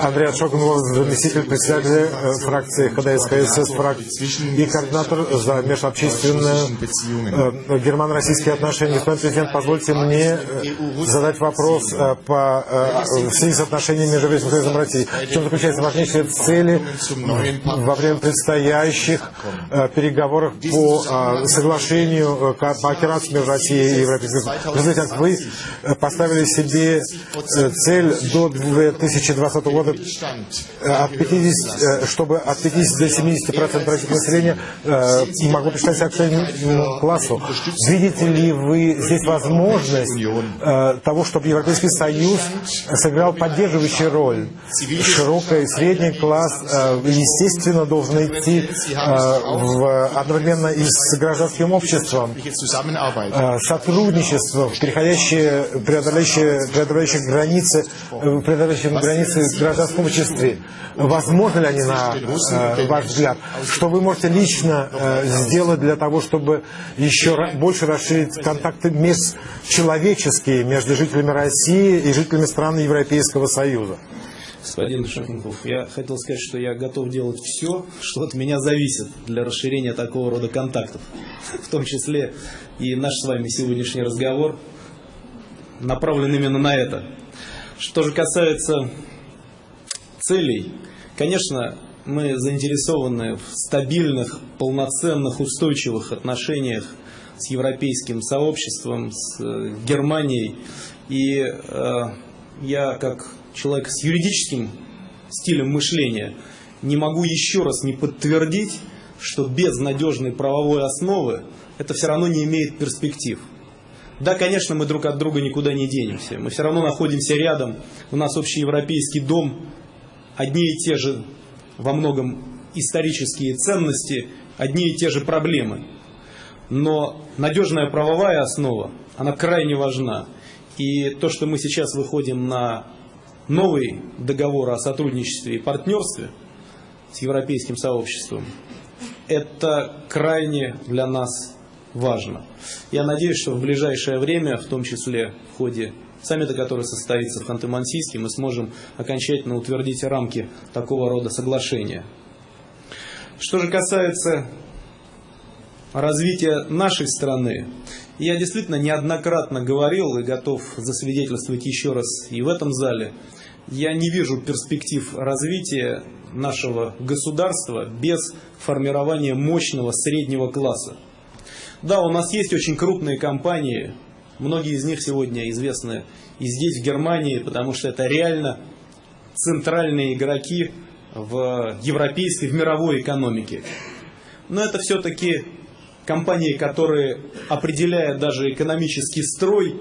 Андрей Шогунов, заместитель председателя э, фракции ХДС фракции и координатор за межобщественные э, германо-российские отношения. Господин президент, позвольте мне э, задать вопрос по в связи с отношениями между Европейским Союзом и Россией. В чем заключаются важнейшие цели во время предстоящих переговоров по соглашению по операции между Россией и Европейским Союзом? Вы поставили себе цель до 2020 года э, от 50, э, чтобы от 50 до 70 процентов российского населения э, могло причитаться к среднему классу. Видите ли вы здесь возможность того, чтобы Европейский Союз сыграл поддерживающую роль? Широкий средний класс, естественно, должен идти в, одновременно и с гражданским обществом. Сотрудничество, переходящее, преодоляющее, границы, преодоляющее границы гражданском обществе. Возможно ли они, на э, ваш взгляд? Что вы можете лично э, сделать для того, чтобы еще больше расширить контакты межчеловеческие между жителями России и жителями стран Европейского Союза? Господин Шахинков, я хотел сказать, что я готов делать все, что от меня зависит для расширения такого рода контактов. В том числе и наш с вами сегодняшний разговор направлен именно на это. Что же касается целей, конечно, мы заинтересованы в стабильных, полноценных, устойчивых отношениях с европейским сообществом, с э, Германией. И э, я, как человек с юридическим стилем мышления, не могу еще раз не подтвердить, что без надежной правовой основы это все равно не имеет перспектив. Да, конечно, мы друг от друга никуда не денемся. Мы все равно находимся рядом. У нас общий европейский дом, одни и те же во многом исторические ценности, одни и те же проблемы. Но надежная правовая основа, она крайне важна. И то, что мы сейчас выходим на новый договор о сотрудничестве и партнерстве с европейским сообществом, это крайне для нас важно. Я надеюсь, что в ближайшее время, в том числе в ходе саммита, который состоится в Ханты-Мансийске, мы сможем окончательно утвердить рамки такого рода соглашения. Что же касается развития нашей страны, я действительно неоднократно говорил и готов засвидетельствовать еще раз и в этом зале, я не вижу перспектив развития нашего государства без формирования мощного среднего класса. Да, у нас есть очень крупные компании, многие из них сегодня известны и здесь, в Германии, потому что это реально центральные игроки в европейской, в мировой экономике. Но это все-таки компании, которые, определяя даже экономический строй,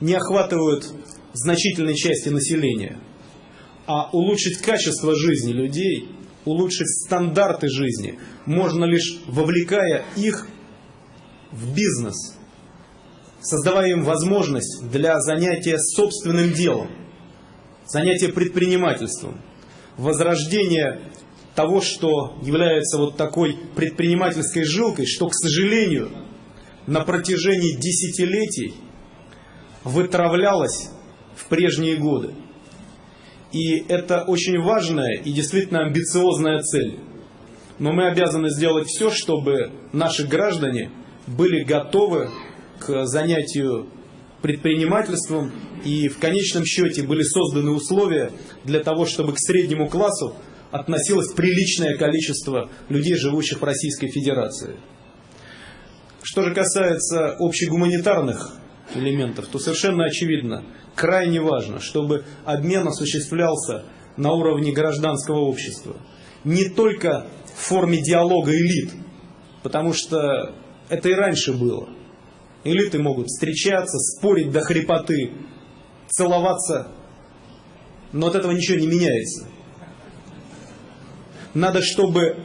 не охватывают значительной части населения. А улучшить качество жизни людей, улучшить стандарты жизни можно лишь вовлекая их в бизнес, создавая им возможность для занятия собственным делом, занятия предпринимательством, возрождения того, что является вот такой предпринимательской жилкой, что, к сожалению, на протяжении десятилетий вытравлялось в прежние годы. И это очень важная и действительно амбициозная цель. Но мы обязаны сделать все, чтобы наши граждане были готовы к занятию предпринимательством и в конечном счете были созданы условия для того, чтобы к среднему классу относилось приличное количество людей, живущих в Российской Федерации. Что же касается общегуманитарных элементов, то совершенно очевидно, крайне важно, чтобы обмен осуществлялся на уровне гражданского общества. Не только в форме диалога элит, потому что это и раньше было. Элиты могут встречаться, спорить до хрипоты, целоваться, но от этого ничего не меняется. Надо, чтобы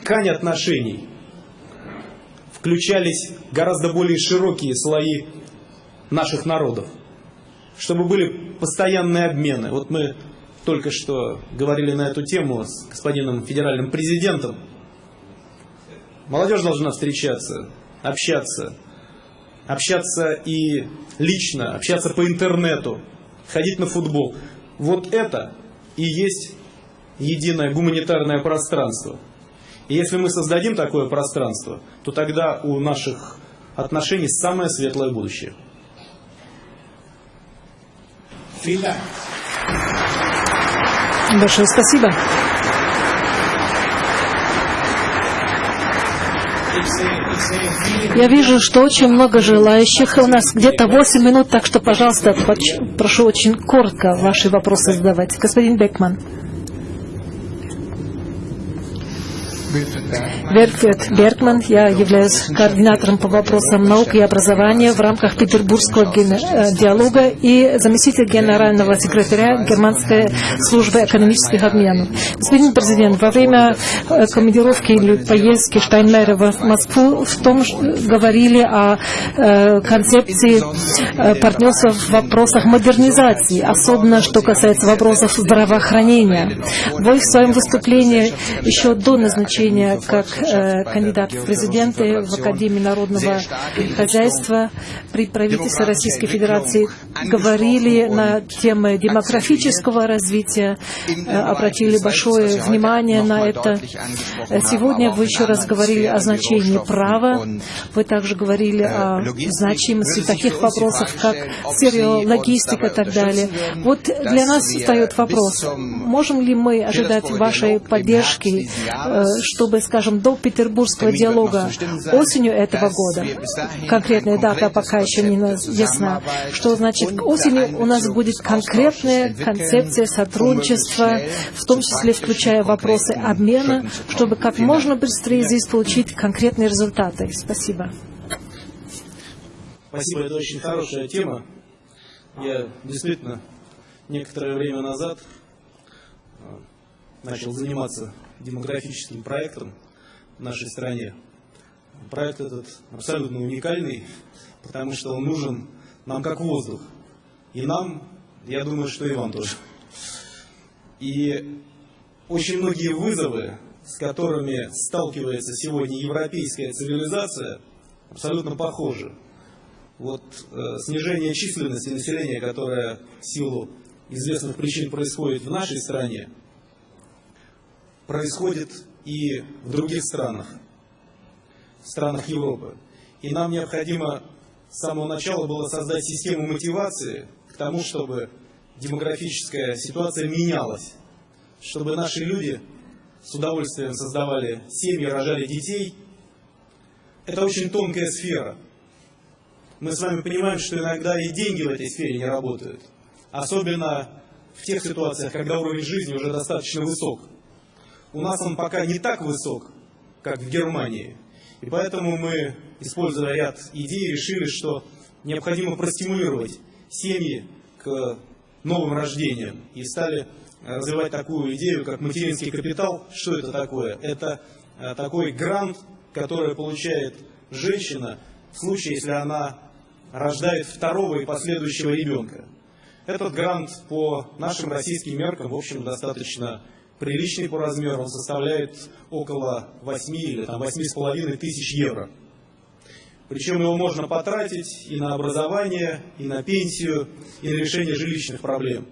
ткань отношений включались гораздо более широкие слои наших народов, чтобы были постоянные обмены. Вот мы только что говорили на эту тему с господином федеральным президентом. Молодежь должна встречаться, общаться, общаться и лично, общаться по интернету, ходить на футбол. Вот это и есть единое гуманитарное пространство. И если мы создадим такое пространство, то тогда у наших отношений самое светлое будущее. Большое спасибо. Я вижу, что очень много желающих. У нас где-то 8 минут, так что, пожалуйста, прошу очень коротко ваши вопросы задавать. Господин Бекман. Верфет Бергман, я являюсь координатором по вопросам науки и образования в рамках Петербургского э, диалога и заместитель генерального секретаря Германской службы экономических обменов. Господин президент, во время э, командировки или поездки Штайнмера в Москву в том говорили о э, концепции партнерства в вопросах модернизации, особенно что касается вопросов здравоохранения. Вы в своем выступлении еще до назначения как э, кандидат в президенты в Академии народного хозяйства при правительстве Российской Федерации говорили на темы демографического развития, э, обратили большое внимание на это. Сегодня вы еще раз говорили о значении права, вы также говорили о значимости таких вопросов, как стереологистика и так далее. Вот для нас встает вопрос, можем ли мы ожидать вашей поддержки, э, чтобы, скажем, до Петербургского диалога осенью этого года, конкретная дата пока еще не ясна, что значит к осени у нас будет конкретная концепция сотрудничества, в том числе включая вопросы обмена, чтобы как можно быстрее здесь получить конкретные результаты. Спасибо. Спасибо, это очень хорошая тема. Я действительно некоторое время назад э, начал заниматься демографическим проектом в нашей стране. Проект этот абсолютно уникальный, потому что он нужен нам как воздух. И нам, я думаю, что и вам тоже. И очень многие вызовы, с которыми сталкивается сегодня европейская цивилизация, абсолютно похожи. Вот э, снижение численности населения, которое в силу известных причин происходит в нашей стране, происходит и в других странах, в странах Европы. И нам необходимо с самого начала было создать систему мотивации к тому, чтобы демографическая ситуация менялась, чтобы наши люди с удовольствием создавали семьи, рожали детей. Это очень тонкая сфера. Мы с вами понимаем, что иногда и деньги в этой сфере не работают. Особенно в тех ситуациях, когда уровень жизни уже достаточно высок. У нас он пока не так высок, как в Германии. И поэтому мы, используя ряд идей, решили, что необходимо простимулировать семьи к новым рождениям. И стали развивать такую идею, как материнский капитал. Что это такое? Это э, такой грант, который получает женщина в случае, если она рождает второго и последующего ребенка. Этот грант по нашим российским меркам, в общем, достаточно приличный по размеру, он составляет около 8 или там, 8,5 тысяч евро. Причем его можно потратить и на образование, и на пенсию, и на решение жилищных проблем.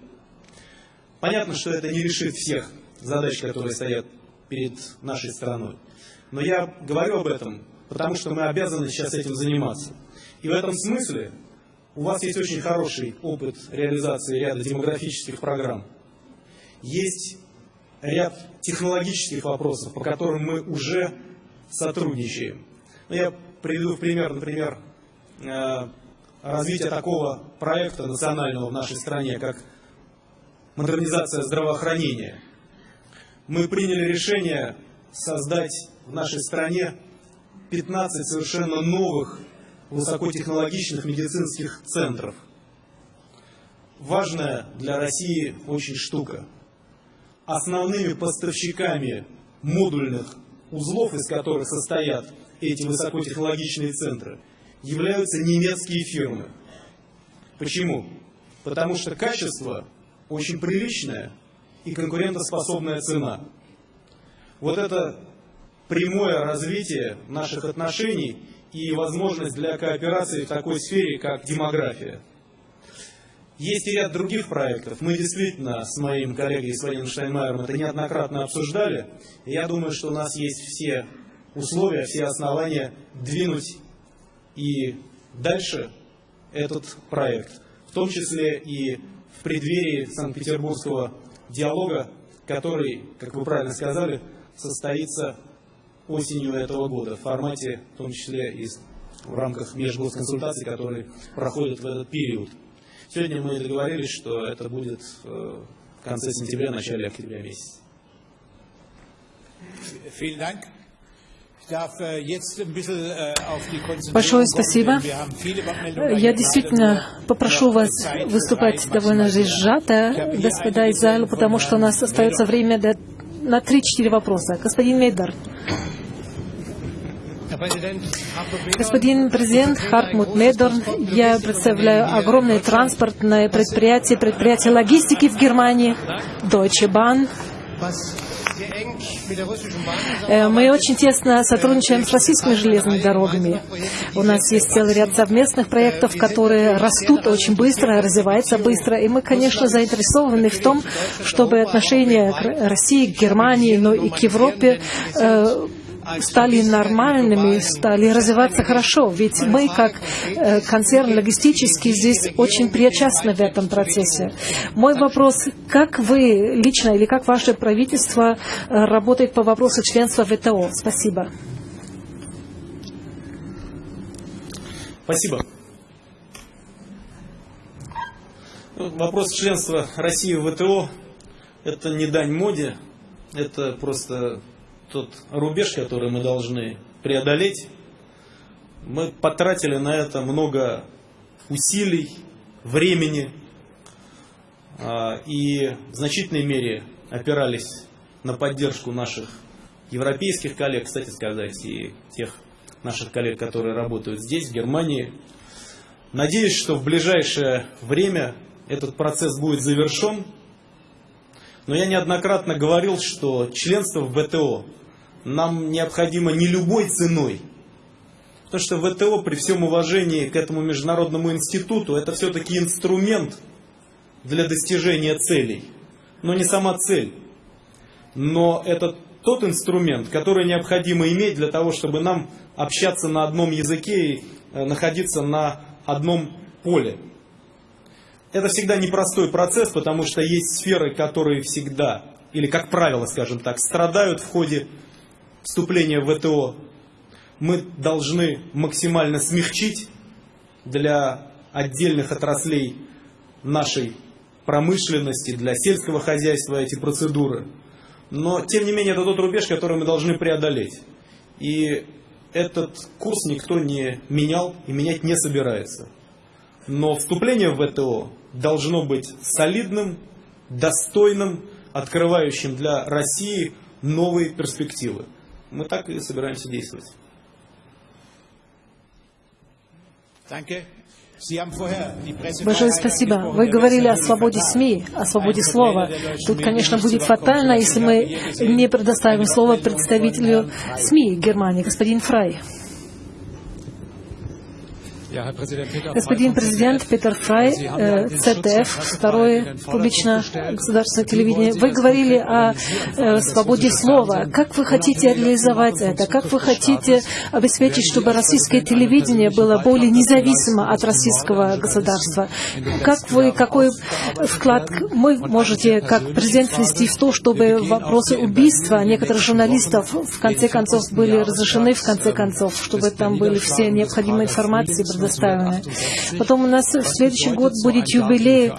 Понятно, что это не решит всех задач, которые стоят перед нашей страной. Но я говорю об этом, потому что мы обязаны сейчас этим заниматься. И в этом смысле у вас есть очень хороший опыт реализации ряда демографических программ. Есть ряд технологических вопросов, по которым мы уже сотрудничаем. Ну, я приведу в пример, например, э, развитие такого проекта национального в нашей стране, как модернизация здравоохранения. Мы приняли решение создать в нашей стране 15 совершенно новых высокотехнологичных медицинских центров. Важная для России очень штука – основными поставщиками модульных узлов, из которых состоят эти высокотехнологичные центры, являются немецкие фирмы. Почему? Потому что качество очень приличное и конкурентоспособная цена. Вот это прямое развитие наших отношений и возможность для кооперации в такой сфере, как демография. Есть и ряд других проектов. Мы действительно с моим коллегой господином Штайнмайером это неоднократно обсуждали. Я думаю, что у нас есть все условия, все основания двинуть и дальше этот проект. В том числе и в преддверии Санкт-Петербургского диалога, который, как вы правильно сказали, состоится осенью этого года в формате, в том числе и в рамках межгосконсультаций, которые проходят в этот период. Сегодня мы договорились, что это будет э, в конце сентября, начале октября месяца. Большое спасибо. Я действительно попрошу вас выступать довольно сжато, господа из зала, потому что у нас остается время до, на 3-4 вопроса. Господин Мейдар. Господин президент Хартмут Медорн, я представляю огромное транспортное предприятие, предприятие логистики в Германии, Deutsche Bahn. Э, мы очень тесно сотрудничаем с российскими железными дорогами. У нас есть целый ряд совместных проектов, которые растут очень быстро, развиваются быстро. И мы, конечно, заинтересованы в том, чтобы отношения России, к Германии, но и к Европе э, стали нормальными, стали развиваться хорошо. Ведь мы, как э, концерн логистический, здесь очень причастны в этом процессе. Мой вопрос, как вы лично или как ваше правительство э, работает по вопросу членства ВТО? Спасибо. Спасибо. Ну, вопрос членства России в ВТО – это не дань моде, это просто тот рубеж, который мы должны преодолеть. Мы потратили на это много усилий, времени а, и в значительной мере опирались на поддержку наших европейских коллег, кстати сказать, и тех наших коллег, которые работают здесь, в Германии. Надеюсь, что в ближайшее время этот процесс будет завершен. Но я неоднократно говорил, что членство в ВТО нам необходимо не любой ценой. Потому что ВТО, при всем уважении к этому международному институту, это все-таки инструмент для достижения целей. Но не сама цель. Но это тот инструмент, который необходимо иметь для того, чтобы нам общаться на одном языке и э, находиться на одном поле. Это всегда непростой процесс, потому что есть сферы, которые всегда, или как правило, скажем так, страдают в ходе вступления в ВТО мы должны максимально смягчить для отдельных отраслей нашей промышленности, для сельского хозяйства эти процедуры. Но, тем не менее, это тот рубеж, который мы должны преодолеть. И этот курс никто не менял и менять не собирается. Но вступление в ВТО должно быть солидным, достойным, открывающим для России новые перспективы мы так и собираемся действовать. Большое спасибо. Вы говорили о свободе СМИ, о свободе слова. Тут, конечно, будет фатально, если мы не предоставим слово представителю СМИ Германии, господин Фрай. Господин президент Петер Фрай, ЦТФ, второе публичное государственное телевидение, вы говорили о э, свободе слова. Как вы хотите реализовать это? Как вы хотите обеспечить, чтобы российское телевидение было более независимо от российского государства? Как вы, какой вклад вы можете, как президент, внести в то, чтобы вопросы убийства некоторых журналистов в конце концов были разрешены, в конце концов, чтобы там были все необходимые информации предоставлены. Потом у нас в следующий год будет юбилей,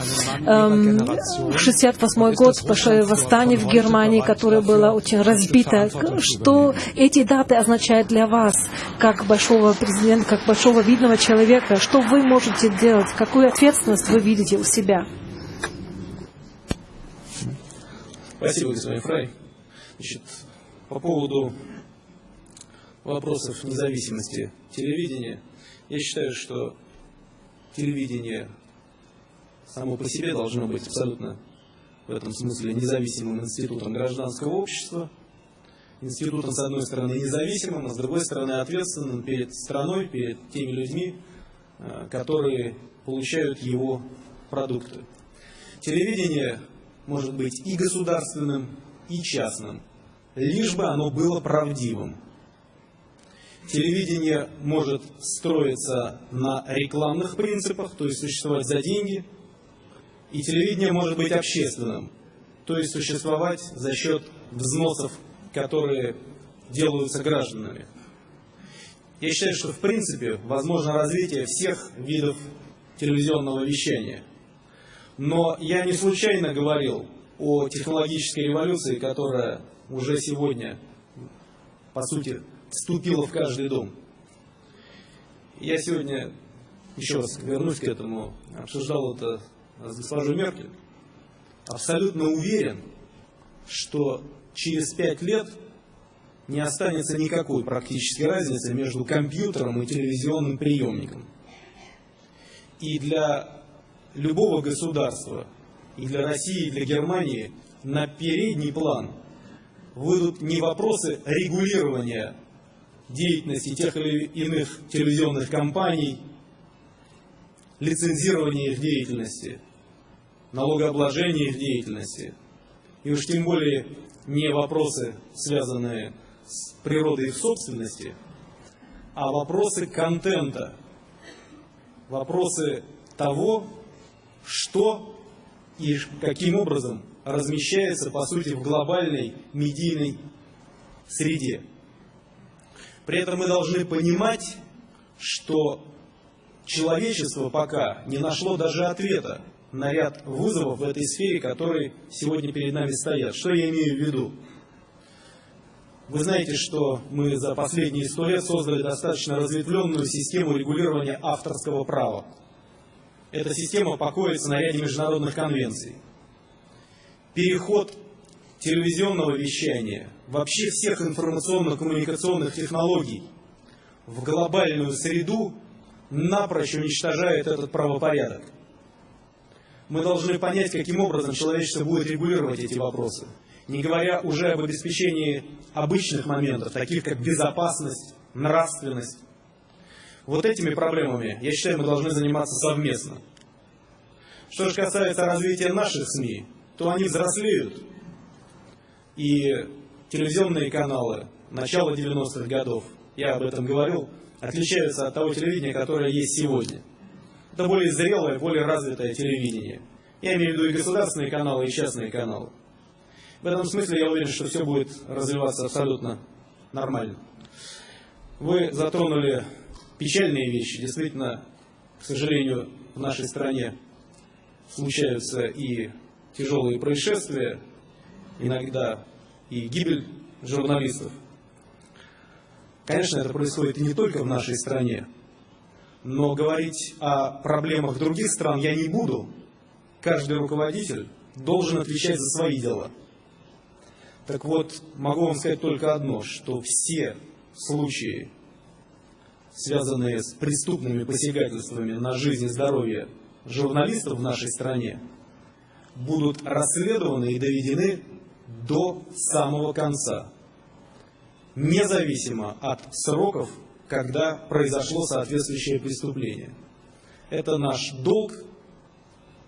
эм, 68 год, большое восстание в Германии, которое было очень разбито. Что эти даты означают для вас, как большого президента, как большого видного человека? Что вы можете делать? Какую ответственность вы видите у себя? Спасибо, господин Фрай. Значит, по поводу вопросов независимости телевидения, я считаю, что телевидение само по себе должно быть абсолютно в этом смысле независимым институтом гражданского общества, институтом, с одной стороны, независимым, а с другой стороны, ответственным перед страной, перед теми людьми, э, которые получают его продукты. Телевидение может быть и государственным, и частным, лишь бы оно было правдивым. Телевидение может строиться на рекламных принципах, то есть существовать за деньги, и телевидение может быть общественным, то есть существовать за счет взносов, которые делаются гражданами. Я считаю, что в принципе возможно развитие всех видов телевизионного вещания. Но я не случайно говорил о технологической революции, которая уже сегодня, по сути, вступила в каждый дом. Я сегодня, еще раз вернусь к этому, обсуждал это с госпожой Меркель. Абсолютно уверен, что через пять лет не останется никакой практической разницы между компьютером и телевизионным приемником. И для любого государства, и для России, и для Германии на передний план выйдут не вопросы регулирования деятельности тех или иных телевизионных компаний, лицензирования их деятельности, налогообложения их деятельности, и уж тем более не вопросы, связанные с природой их собственности, а вопросы контента, вопросы того, что и каким образом размещается, по сути, в глобальной медийной среде. При этом мы должны понимать, что человечество пока не нашло даже ответа на ряд вызовов в этой сфере, которые сегодня перед нами стоят. Что я имею в виду? Вы знаете, что мы за последние сто лет создали достаточно разветвленную систему регулирования авторского права. Эта система покоится на ряде международных конвенций. Переход телевизионного вещания, вообще всех информационно-коммуникационных технологий в глобальную среду напрочь уничтожает этот правопорядок. Мы должны понять, каким образом человечество будет регулировать эти вопросы, не говоря уже об обеспечении обычных моментов, таких как безопасность, нравственность, вот этими проблемами, я считаю, мы должны заниматься совместно. Что же касается развития наших СМИ, то они взрослеют. И телевизионные каналы начала 90-х годов, я об этом говорил, отличаются от того телевидения, которое есть сегодня. Это более зрелое, более развитое телевидение. Я имею в виду и государственные каналы, и частные каналы. В этом смысле я уверен, что все будет развиваться абсолютно нормально. Вы затронули печальные вещи. Действительно, к сожалению, в нашей стране случаются и тяжелые происшествия, иногда и гибель журналистов. Конечно, это происходит и не только в нашей стране, но говорить о проблемах других стран я не буду. Каждый руководитель должен отвечать за свои дела. Так вот, могу вам сказать только одно, что все случаи связанные с преступными посягательствами на жизнь и здоровье журналистов в нашей стране, будут расследованы и доведены до самого конца, независимо от сроков, когда произошло соответствующее преступление. Это наш долг,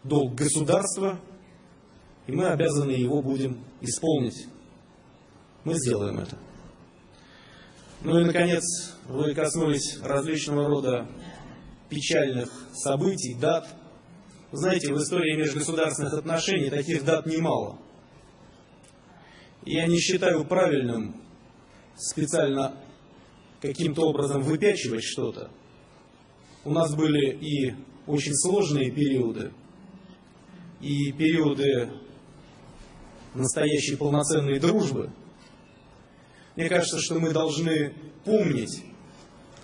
долг государства, и мы обязаны его будем исполнить. Мы сделаем это. Ну и, наконец, вы коснулись различного рода печальных событий, дат. Знаете, в истории межгосударственных отношений таких дат немало. Я не считаю правильным специально каким-то образом выпячивать что-то. У нас были и очень сложные периоды, и периоды настоящей полноценной дружбы – мне кажется, что мы должны помнить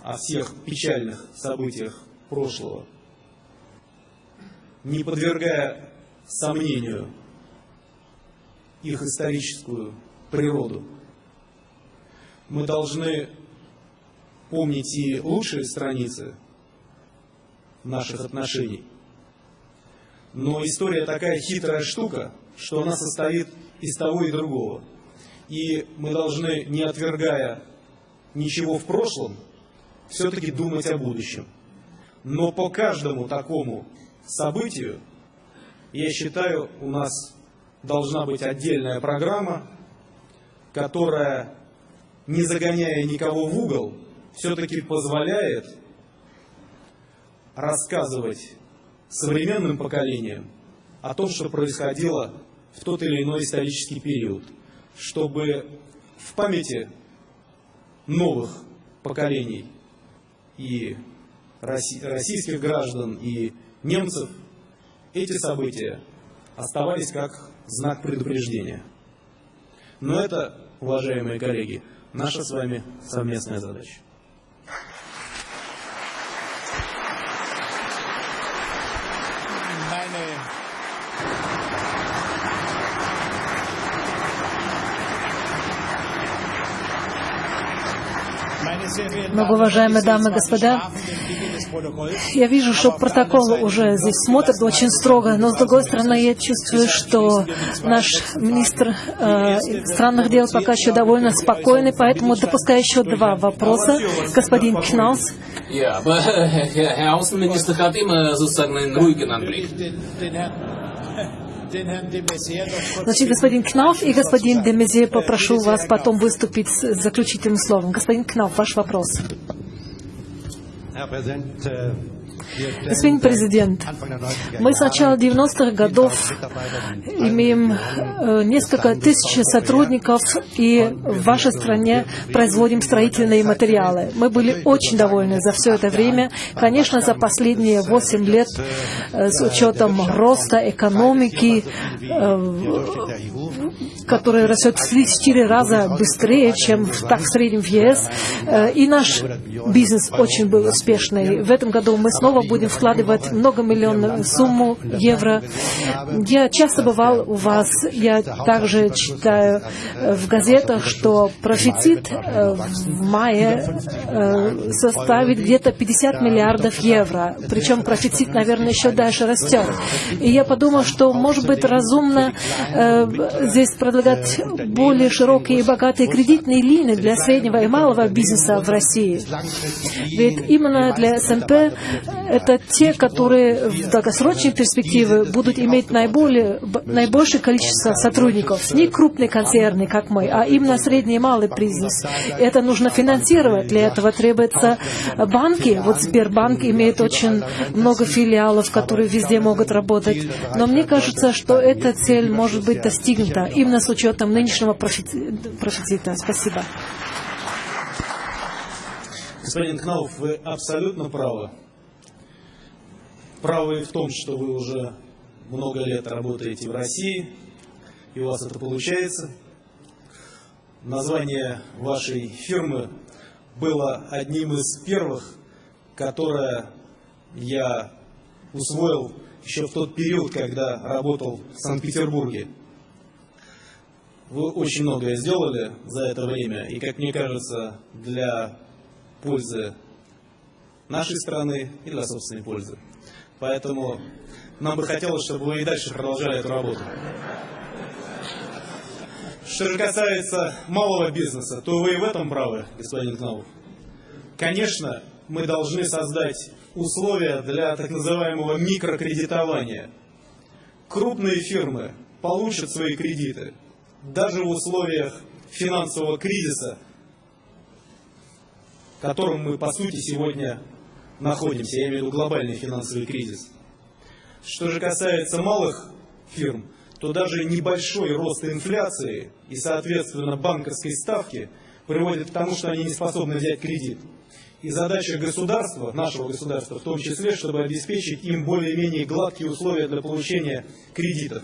о всех печальных событиях прошлого, не подвергая сомнению их историческую природу. Мы должны помнить и лучшие страницы наших отношений. Но история такая хитрая штука, что она состоит из того и другого – и мы должны, не отвергая ничего в прошлом, все-таки думать о будущем. Но по каждому такому событию Я считаю, у нас должна быть отдельная программа, которая, не загоняя никого в угол, все-таки позволяет рассказывать современным поколениям о том, что происходило в тот или иной исторический период, чтобы в памяти новых поколений и российских граждан, и немцев эти события оставались как знак предупреждения. Но это, уважаемые коллеги, наша с вами совместная задача. Много уважаемые дамы и господа, я вижу, что протокол уже здесь смотрит очень строго, но с другой стороны я чувствую, что наш министр э, иностранных дел пока еще довольно спокойный, поэтому допускаю еще два вопроса. Господин Кнаус. Значит, господин Кнауф и господин Демезе, попрошу вас потом выступить с заключительным словом. Господин Кнауф, ваш вопрос. Herr Präsident, äh, Господин президент, мы с начала 90-х годов имеем э, несколько тысяч сотрудников и в вашей стране производим строительные материалы. Мы были очень довольны за все это время. Конечно, за последние 8 лет э, с учетом роста экономики, э, который растет в 3-4 раза быстрее, чем так в среднем в ЕС, и наш бизнес очень был успешный. В этом году мы снова будем вкладывать многомиллионную сумму евро. Я часто бывал у вас, я также читаю э, в газетах, что профицит э, в мае э, составит где-то 50 миллиардов евро. Причем профицит, наверное, еще дальше растет. И я подумал, что, может быть, разумно здесь предлагать более широкие и богатые кредитные линии для среднего и малого бизнеса в России. Ведь именно для СНП это те, которые в долгосрочной перспективе будут иметь наиболее, наибольшее количество сотрудников. Не крупные концерны, как мы, а именно средний и малый бизнес. Это нужно финансировать. Для этого требуются банки. Вот Сбербанк имеет очень много филиалов, которые везде могут работать. Но мне кажется, что эта цель может быть достигнута именно с учетом нынешнего профицита. Спасибо. Господин Кнауф, вы абсолютно правы правы в том, что вы уже много лет работаете в России, и у вас это получается. Название вашей фирмы было одним из первых, которое я усвоил еще в тот период, когда работал в Санкт-Петербурге. Вы очень многое сделали за это время, и, как мне кажется, для пользы нашей страны и для собственной пользы. Поэтому нам бы хотелось, чтобы вы и дальше продолжали эту работу. Что же касается малого бизнеса, то вы и в этом правы, господин Кнауф. Конечно, мы должны создать условия для так называемого микрокредитования. Крупные фирмы получат свои кредиты даже в условиях финансового кризиса, в котором мы, по сути, сегодня находимся, я имею в виду глобальный финансовый кризис. Что же касается малых фирм, то даже небольшой рост инфляции и, соответственно, банковской ставки приводит к тому, что они не способны взять кредит. И задача государства, нашего государства в том числе, чтобы обеспечить им более-менее гладкие условия для получения кредитов.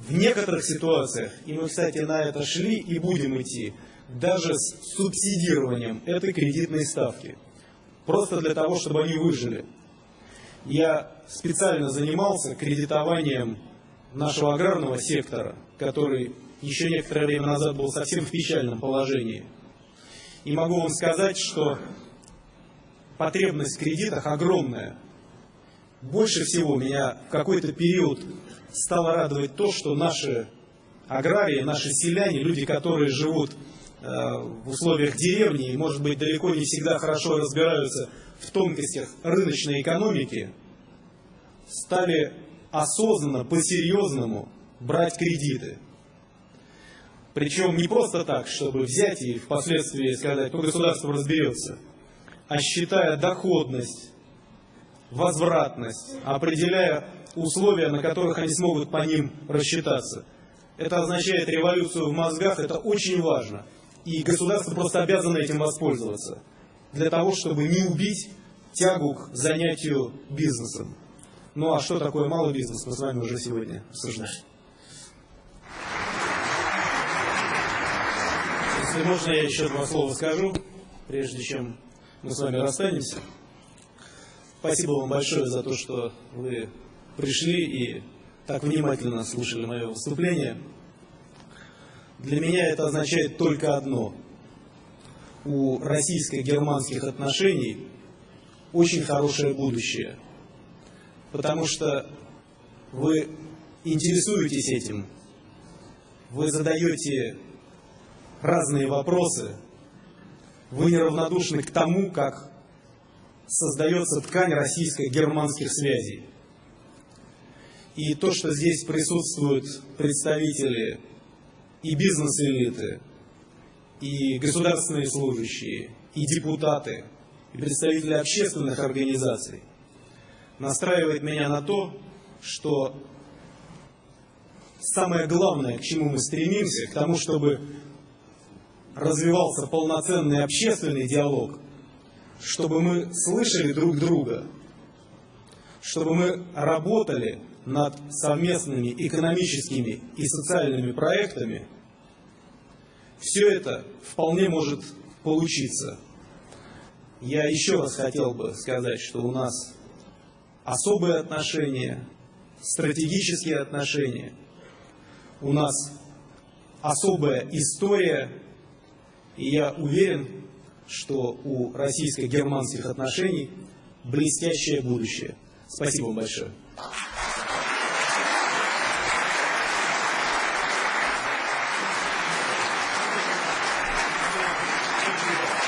В некоторых ситуациях, и мы, кстати, на это шли и будем идти, даже с субсидированием этой кредитной ставки – просто для того, чтобы они выжили. Я специально занимался кредитованием нашего аграрного сектора, который еще некоторое время назад был совсем в печальном положении. И могу вам сказать, что потребность в кредитах огромная. Больше всего меня в какой-то период стало радовать то, что наши аграрии, наши селяне, люди, которые живут в условиях деревни и, может быть, далеко не всегда хорошо разбираются в тонкостях рыночной экономики, стали осознанно, по-серьезному брать кредиты. Причем не просто так, чтобы взять и впоследствии сказать, ну государство разберется, а считая доходность, возвратность, определяя условия, на которых они смогут по ним рассчитаться. Это означает революцию в мозгах, это очень важно. И государство просто обязано этим воспользоваться, для того, чтобы не убить тягу к занятию бизнесом. Ну а что такое малый бизнес, мы с вами уже сегодня обсуждали. Если можно, я еще два слова скажу, прежде чем мы с вами расстанемся. Спасибо вам большое за то, что вы пришли и так внимательно слушали мое выступление. Для меня это означает только одно. У российско-германских отношений очень хорошее будущее. Потому что вы интересуетесь этим, вы задаете разные вопросы, вы неравнодушны к тому, как создается ткань российско-германских связей. И то, что здесь присутствуют представители и бизнес-элиты, и государственные служащие, и депутаты, и представители общественных организаций, настраивает меня на то, что самое главное, к чему мы стремимся, к тому, чтобы развивался полноценный общественный диалог, чтобы мы слышали друг друга, чтобы мы работали над совместными экономическими и социальными проектами, все это вполне может получиться. Я еще раз хотел бы сказать, что у нас особые отношения, стратегические отношения, у нас особая история и я уверен, что у российско-германских отношений блестящее будущее. Спасибо вам большое.